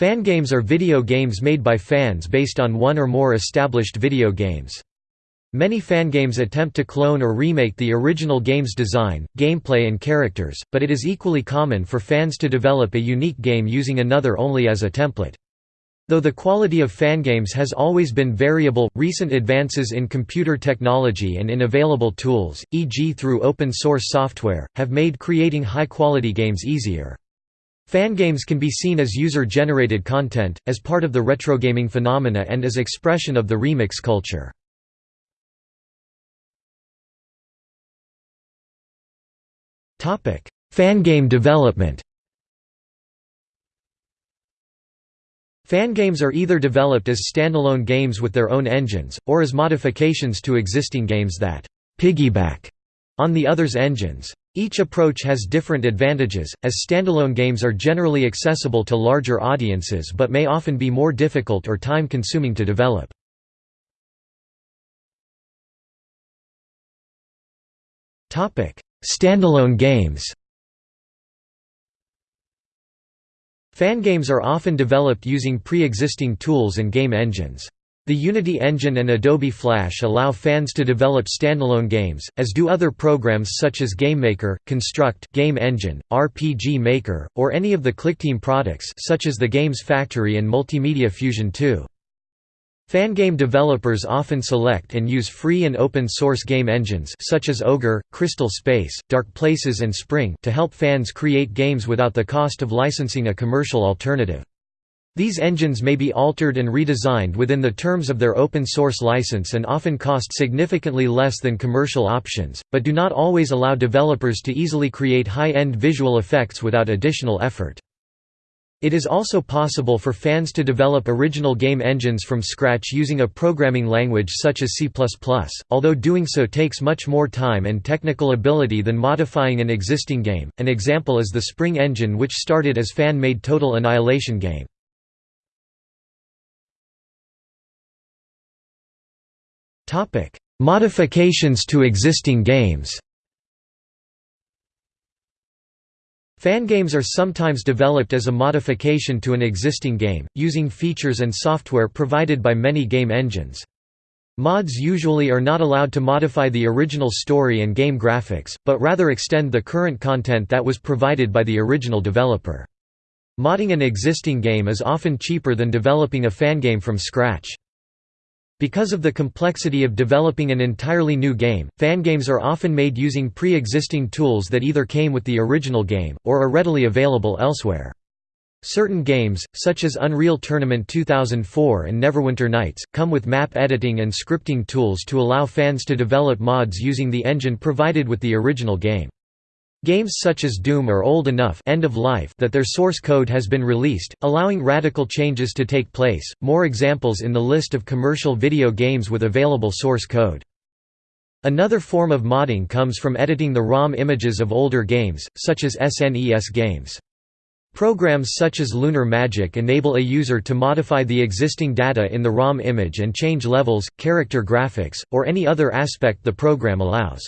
Fangames are video games made by fans based on one or more established video games. Many fangames attempt to clone or remake the original game's design, gameplay and characters, but it is equally common for fans to develop a unique game using another only as a template. Though the quality of fangames has always been variable, recent advances in computer technology and in available tools, e.g. through open-source software, have made creating high-quality games easier. Fangames can be seen as user-generated content, as part of the retrogaming phenomena and as expression of the remix culture. Fangame development Fangames are either developed as standalone games with their own engines, or as modifications to existing games that «piggyback» on the other's engines. Each approach has different advantages, as standalone games are generally accessible to larger audiences but may often be more difficult or time-consuming to develop. Standalone games Fangames are often developed using pre-existing tools and game engines. The Unity engine and Adobe Flash allow fans to develop standalone games, as do other programs such as GameMaker, Construct Game Engine, RPG Maker, or any of the ClickTeam products such as the Games Factory and Multimedia Fusion 2. Fangame developers often select and use free and open-source game engines such as Ogre, Crystal Space, Dark Places and Spring to help fans create games without the cost of licensing a commercial alternative. These engines may be altered and redesigned within the terms of their open-source license and often cost significantly less than commercial options, but do not always allow developers to easily create high-end visual effects without additional effort. It is also possible for fans to develop original game engines from scratch using a programming language such as C++, although doing so takes much more time and technical ability than modifying an existing game. An example is the Spring engine which started as fan-made Total Annihilation game. Modifications to existing games Fangames are sometimes developed as a modification to an existing game, using features and software provided by many game engines. Mods usually are not allowed to modify the original story and game graphics, but rather extend the current content that was provided by the original developer. Modding an existing game is often cheaper than developing a fangame from scratch. Because of the complexity of developing an entirely new game, fangames are often made using pre-existing tools that either came with the original game, or are readily available elsewhere. Certain games, such as Unreal Tournament 2004 and Neverwinter Nights, come with map editing and scripting tools to allow fans to develop mods using the engine provided with the original game. Games such as Doom are old enough end of life that their source code has been released, allowing radical changes to take place. More examples in the list of commercial video games with available source code. Another form of modding comes from editing the ROM images of older games, such as SNES games. Programs such as Lunar Magic enable a user to modify the existing data in the ROM image and change levels, character graphics, or any other aspect the program allows.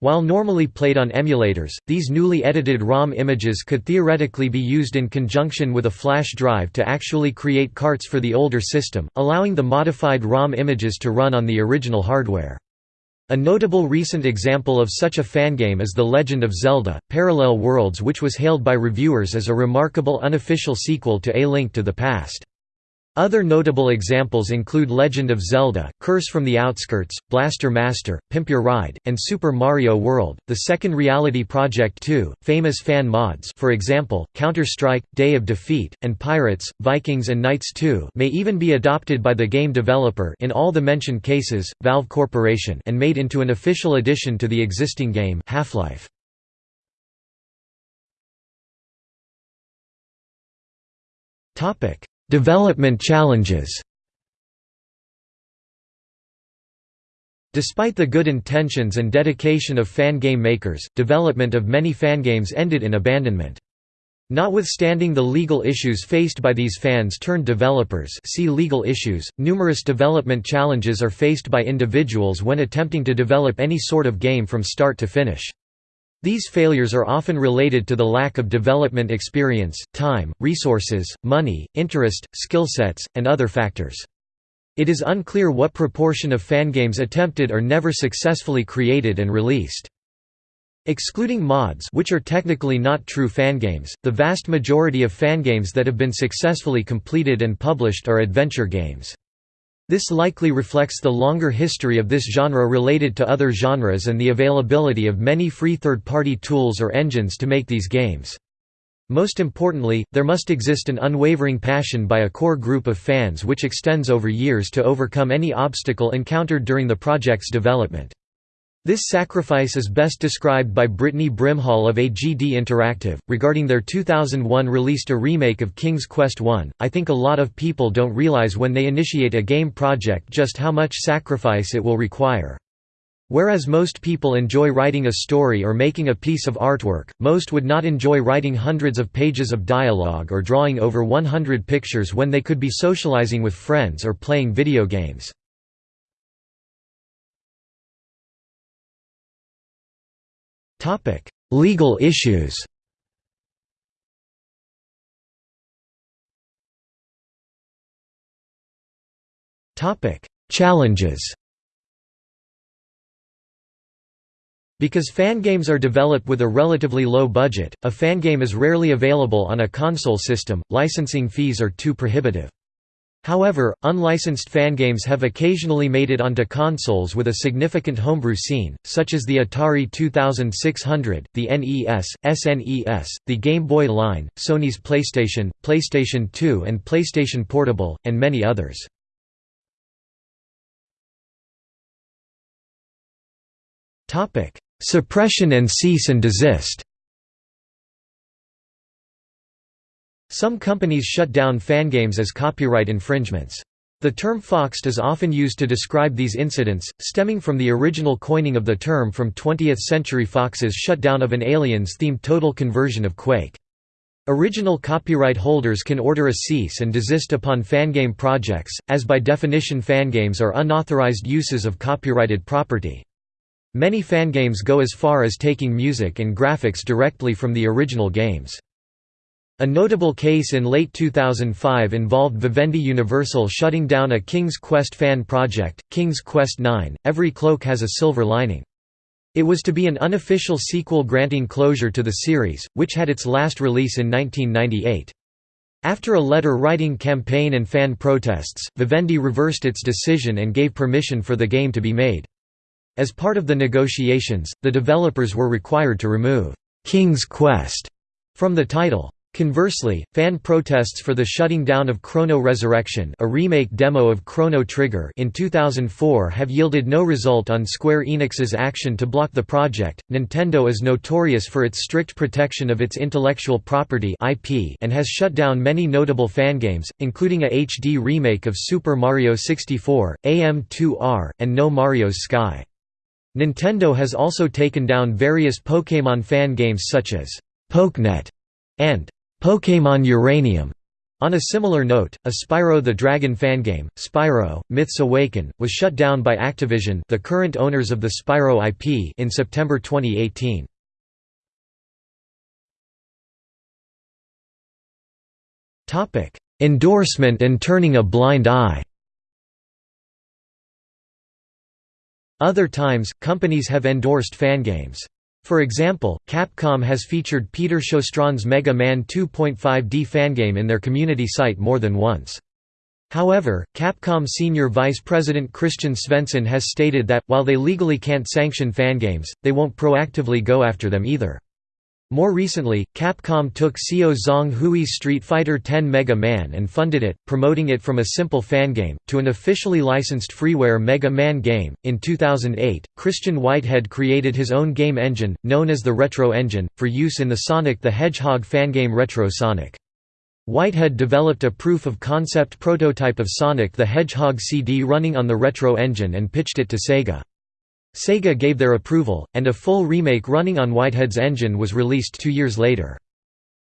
While normally played on emulators, these newly edited ROM images could theoretically be used in conjunction with a flash drive to actually create carts for the older system, allowing the modified ROM images to run on the original hardware. A notable recent example of such a fangame is The Legend of Zelda, Parallel Worlds which was hailed by reviewers as a remarkable unofficial sequel to A Link to the Past. Other notable examples include Legend of Zelda, Curse from the Outskirts, Blaster Master, Pimp Your Ride, and Super Mario World. The second Reality Project 2, famous fan mods for example, Counter-Strike, Day of Defeat, and Pirates, Vikings and Knights 2 may even be adopted by the game developer in all the mentioned cases, Valve Corporation and made into an official addition to the existing game Half-Life. Topic Development challenges Despite the good intentions and dedication of fan game makers, development of many fangames ended in abandonment. Notwithstanding the legal issues faced by these fans-turned-developers see legal issues, numerous development challenges are faced by individuals when attempting to develop any sort of game from start to finish. These failures are often related to the lack of development experience, time, resources, money, interest, skill sets, and other factors. It is unclear what proportion of fangames attempted are never successfully created and released. Excluding mods which are technically not true fangames, the vast majority of fangames that have been successfully completed and published are adventure games. This likely reflects the longer history of this genre related to other genres and the availability of many free third-party tools or engines to make these games. Most importantly, there must exist an unwavering passion by a core group of fans which extends over years to overcome any obstacle encountered during the project's development. This sacrifice is best described by Britney Brimhall of AGD Interactive. Regarding their 2001 released a remake of King's Quest I, I think a lot of people don't realize when they initiate a game project just how much sacrifice it will require. Whereas most people enjoy writing a story or making a piece of artwork, most would not enjoy writing hundreds of pages of dialogue or drawing over 100 pictures when they could be socializing with friends or playing video games. Topic: Legal issues. Topic: Challenges. Because fangames are developed with a relatively low budget, a fangame is rarely available on a console system, licensing fees are too prohibitive. However, unlicensed fangames have occasionally made it onto consoles with a significant homebrew scene, such as the Atari 2600, the NES, SNES, the Game Boy line, Sony's PlayStation, PlayStation 2 and PlayStation Portable, and many others. Suppression and cease and desist Some companies shut down fangames as copyright infringements. The term foxed is often used to describe these incidents, stemming from the original coining of the term from 20th-century Fox's shutdown of an Aliens-themed total conversion of Quake. Original copyright holders can order a cease and desist upon fangame projects, as by definition fangames are unauthorized uses of copyrighted property. Many fangames go as far as taking music and graphics directly from the original games. A notable case in late 2005 involved Vivendi Universal shutting down a King's Quest fan project, King's Quest IX, Every Cloak Has a Silver Lining. It was to be an unofficial sequel granting closure to the series, which had its last release in 1998. After a letter-writing campaign and fan protests, Vivendi reversed its decision and gave permission for the game to be made. As part of the negotiations, the developers were required to remove «King's Quest» from the title. Conversely, fan protests for the shutting down of Chrono Resurrection a remake demo of Chrono Trigger in 2004 have yielded no result on Square Enix's action to block the project. Nintendo is notorious for its strict protection of its intellectual property IP and has shut down many notable fangames, including a HD remake of Super Mario 64, AM2R, and No Mario's Sky. Nintendo has also taken down various Pokémon fan games such as PokeNet and Pokémon Uranium. On a similar note, a Spyro the Dragon fangame, Spyro: Myths Awaken, was shut down by Activision, the current owners of the Spyro IP, in September 2018. Topic: Endorsement and turning a blind eye. Other times, companies have endorsed fangames. For example, Capcom has featured Peter Sjöstrand's Mega Man 2.5D fangame in their community site more than once. However, Capcom senior vice president Christian Svensson has stated that, while they legally can't sanction fangames, they won't proactively go after them either. More recently, Capcom took Seow Zong Hui's Street Fighter X Mega Man and funded it, promoting it from a simple fangame, to an officially licensed freeware Mega Man game. In 2008, Christian Whitehead created his own game engine, known as the Retro Engine, for use in the Sonic the Hedgehog fangame Retro Sonic. Whitehead developed a proof-of-concept prototype of Sonic the Hedgehog CD running on the Retro Engine and pitched it to Sega. Sega gave their approval, and a full remake running on Whitehead's engine was released two years later.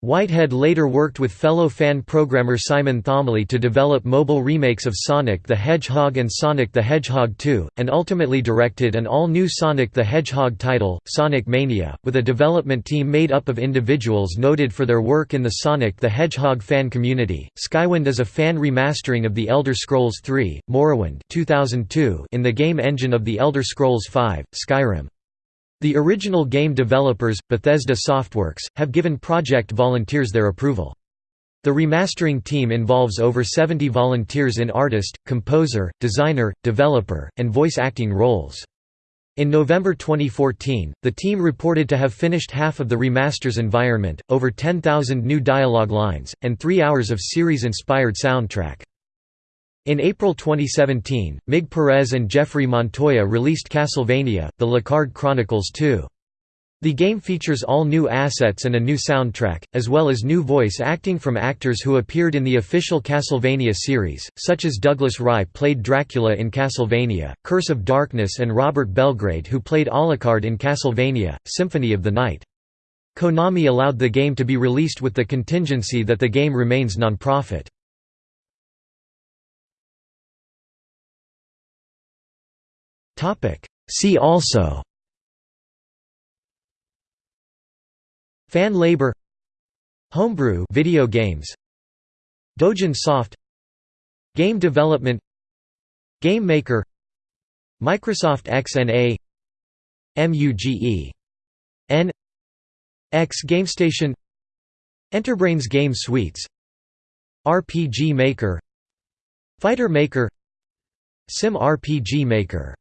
Whitehead later worked with fellow fan programmer Simon Thomley to develop mobile remakes of Sonic the Hedgehog and Sonic the Hedgehog 2, and ultimately directed an all-new Sonic the Hedgehog title, Sonic Mania, with a development team made up of individuals noted for their work in the Sonic the Hedgehog fan community. Skywind is a fan remastering of The Elder Scrolls III: Morrowind 2002 in the game engine of The Elder Scrolls V: Skyrim. The original game developers, Bethesda Softworks, have given project volunteers their approval. The remastering team involves over 70 volunteers in artist, composer, designer, developer, and voice acting roles. In November 2014, the team reported to have finished half of the remaster's environment, over 10,000 new dialogue lines, and three hours of series-inspired soundtrack. In April 2017, Mig Perez and Jeffrey Montoya released Castlevania, The Lecarde Chronicles 2. The game features all new assets and a new soundtrack, as well as new voice acting from actors who appeared in the official Castlevania series, such as Douglas Rye played Dracula in Castlevania, Curse of Darkness and Robert Belgrade who played Alucard in Castlevania, Symphony of the Night. Konami allowed the game to be released with the contingency that the game remains non-profit. See also. Fan labor. Homebrew video games. Dojin Soft. Game development. Game Maker. Microsoft XNA MUGE N. X GameStation. Enterbrains Game Suites. RPG Maker. Fighter Maker. Sim RPG Maker